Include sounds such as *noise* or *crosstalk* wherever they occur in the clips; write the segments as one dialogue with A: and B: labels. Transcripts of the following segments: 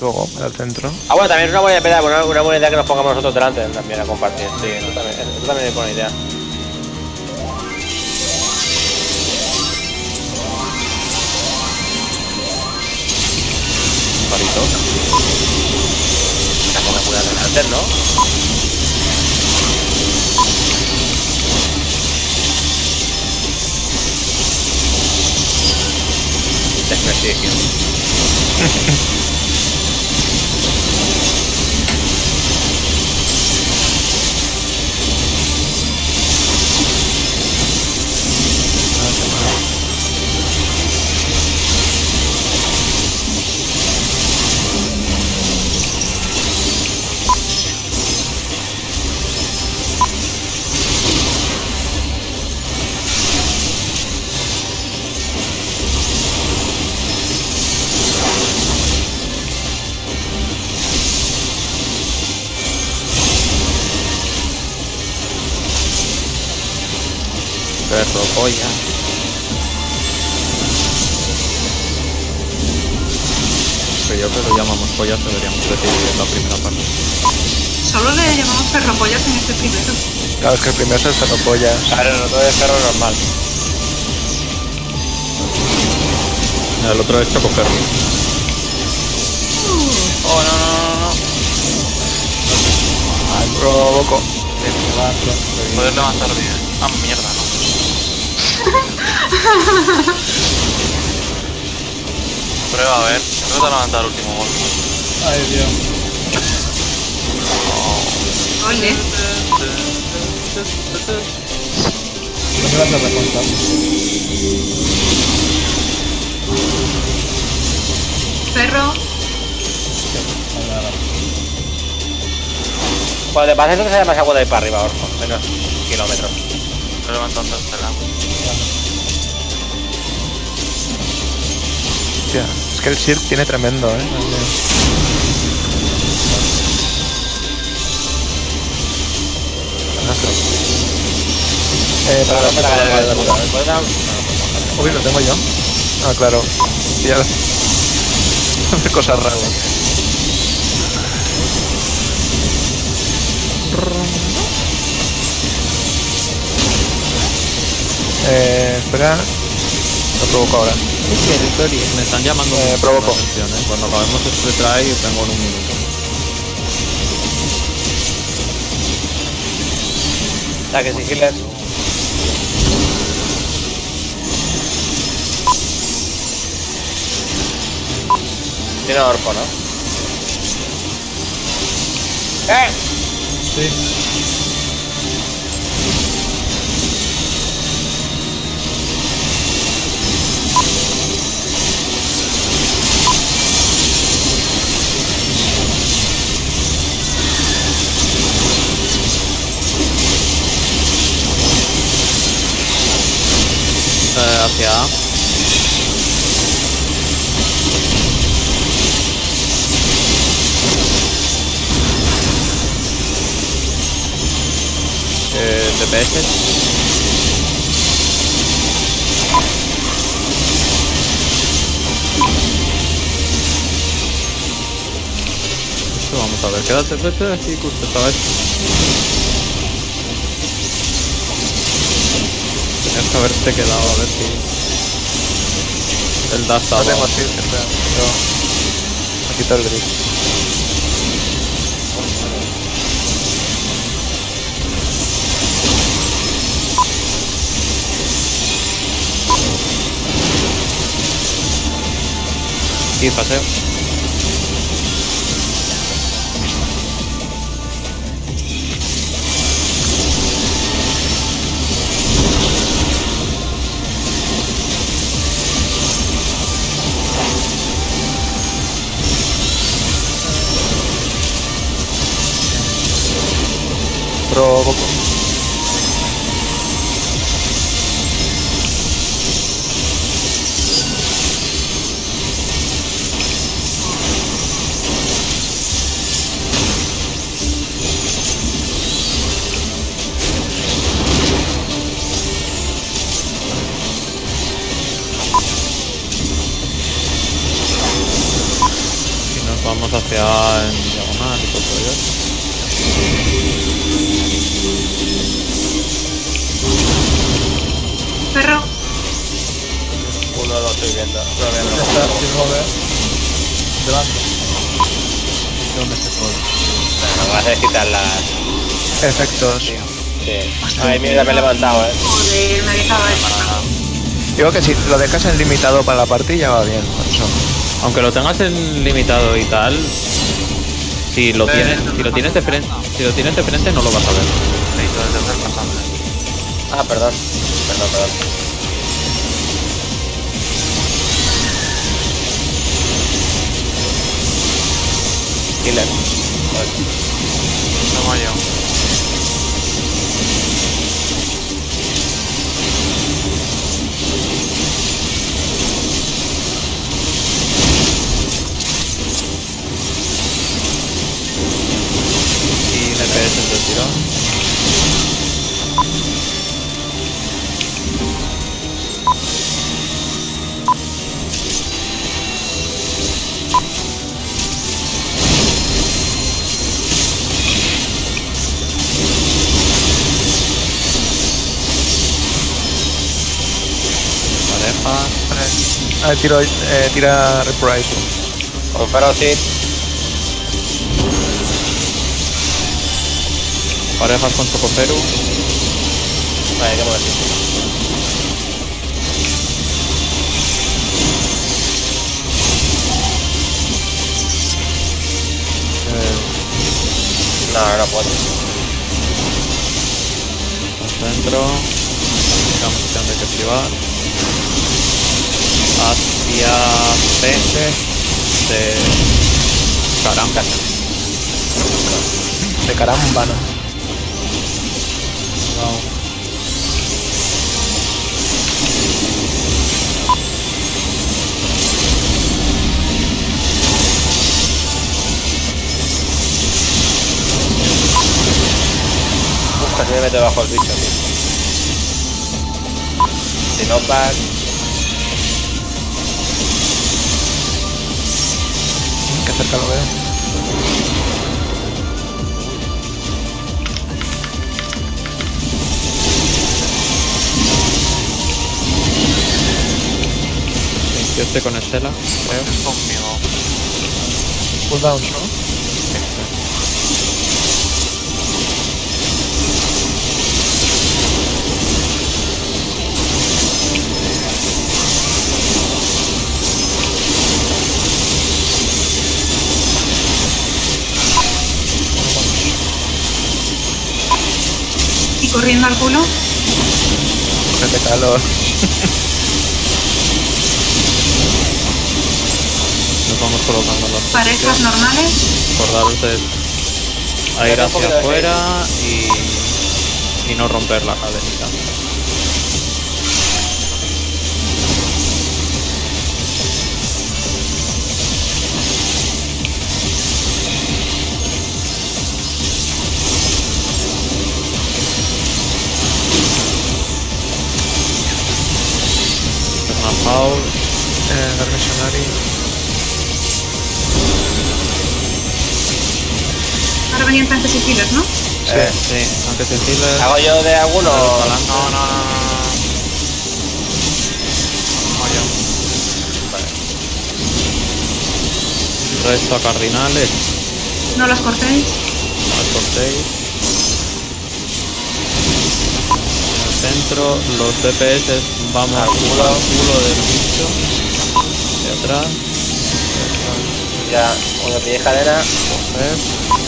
A: Luego, al centro.
B: Ah, bueno, también es una buena idea, una, una buena idea que nos pongamos nosotros delante también a compartir. Sí, eso también, eso también es buena idea.
C: Parito.
B: Tampoco me puede delante, ¿no?
C: Desprestigio. *laughs* Perro, polla. Que yo que lo llamamos pollas deberíamos decir en la primera parte.
D: Solo le llamamos perropollas en este primero.
A: Claro, es que el primero es el cerropollas.
B: Claro, no todo es perro normal.
C: El otro es chocoferro.
B: Oh, no, no, no, no.
A: Ay, provoco.
E: Poder levantar bien. Ah, mierda, no. Prueba a ver. Prueba a levantar el último golpe.
F: Ay, Dios.
D: Ole.
F: No me vas a recontar.
D: Perro.
B: Cuando te pases lo que sea más agua de ahí para arriba, Orfo. Menos kilómetros.
E: Estoy levantando el lado.
A: Hostia, es que el Sirk tiene tremendo, eh. Eh, para, para, para,
B: espera.
A: Uy, lo tengo yo. Ah, claro. Ya. Hace *laughs* cosas raras. Eh, espera. Lo provoco ahora.
C: Me están llamando
A: Eh, provoco.
C: la atención, ¿eh? Cuando acabemos este try tengo en un minuto.
B: La que sigiles. Tiene Orfo, ¿no? ¡Eh!
F: Sí.
C: Esto vamos a ver, quédate, vete aquí justo esta vez. Tenías que haberte quedado a ver si. El dash
A: No tengo espera. Yo... Me quito el grip.
C: Sí, paseo. Vamos hacia en diagonal y todo ello.
D: Perro.
B: Uno lo estoy viendo. Todavía no
F: está, sin mover. Delante.
C: ¿Dónde se puede?
B: Que hace es quitar las.
A: Efectos.
B: Sí. Ay, mira, me he levantado, eh.
D: Joder, me dejaba eso.
A: Digo que si lo dejas en limitado para la partida va bien. con eso.
C: Aunque lo tengas en limitado y tal, si lo
E: Eh,
C: tienes, si lo tienes de frente, si lo tienes de frente no lo vas a ver.
B: Ah, perdón. Perdón, perdón. Killer.
E: Yo.
C: Y
A: Ah, tiro, eh, tira Reprise.
B: Con Ferocis.
C: Parejas con Chocoferu.
B: Vale, qué momentito.
C: Eh,
B: No, no puedo.
C: Digamos que han de que esquivar. Hacia C de Caramba.
A: De caramba, ¿no?
B: Uf, casi me mete bajo el bicho, tío. Si no,
A: cerca lo veo.
C: Yo estoy con Estela, creo.
E: Es conmigo.
A: Cooldowns, ¿no?
D: Corriendo al culo.
A: Qué calor.
C: Nos vamos colocando las
D: Parejas normales.
C: Acordaros de a ir hacia afuera y, y no romper la cadenita.
A: Eh, Dark Missionary.
D: Ahora venían tanques y healers, ¿no?
A: Sí.
B: Eh,
C: Sí, aunque sensible.
B: ¿Hago yo de alguno?
E: No, no, no, no. no.
C: Resto a cardinales.
D: No los cortéis.
C: al cortéis. En el centro, los DPS vamos
B: Al culo,
C: del bicho. De atrás,
B: Ya, una vieja cadena.
C: coger,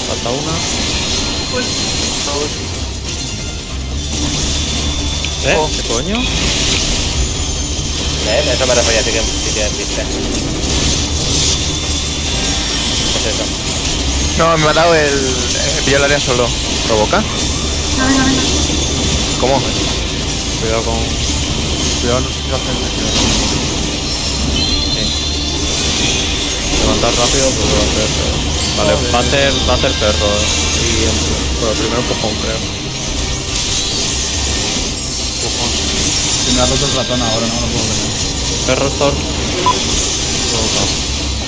C: falta una.
D: Pues
C: ¿Eh?
B: Oh.
C: ¿Qué coño?
B: ¿Eh? Eso me refería a si tienen si tienen viste. Pues eso.
A: No, me ha dado el. Eh, pillo el área solo. ¿Provoca?
D: venga, venga, venga.
A: ¿Cómo?
C: Cuidado con.
F: Cuidado, no sé a hacer
C: Levantar rápido porque va a ser. Vale,
F: Joder.
C: va a ser, va a ser perro. Y el- bueno, primero empujón, creo. Empujón.
F: Si me ha roto el ratón ahora, no lo puedo ver.
C: Perro Thor. Provocado.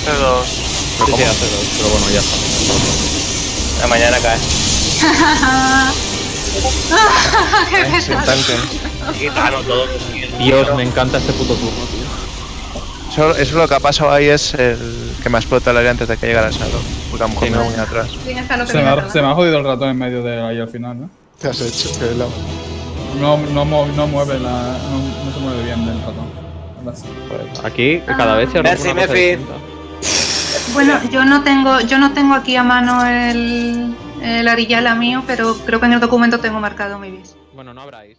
E: C2.
C: Sí, sí, hace dos, pero bueno, ya está.
B: La mañana cae. *laughs*
D: ¡Qué pesado!
A: tanque.
B: Gitano, todo.
C: Dios, me encanta este puto turno, tío.
A: Eso, eso lo que ha pasado ahí es el que me ha explotado el área antes de que llegara el Salo. Porque a lo mejor
C: Sí,
A: me
C: no.
A: voy muy atrás.
F: Se me, ha, se me ha jodido el ratón en medio de ahí al final, ¿no?
A: ¿Qué has hecho? Qué lado.
F: No, no, mueve la. No, no se mueve bien el ratón.
C: Aquí cada vez se rompe
B: Merci, Mefi.
D: Bueno, yo no tengo, yo no tengo aquí a mano el, el Arillala mío, pero creo que en el documento tengo marcado mi bis.
C: Bueno, no habráis.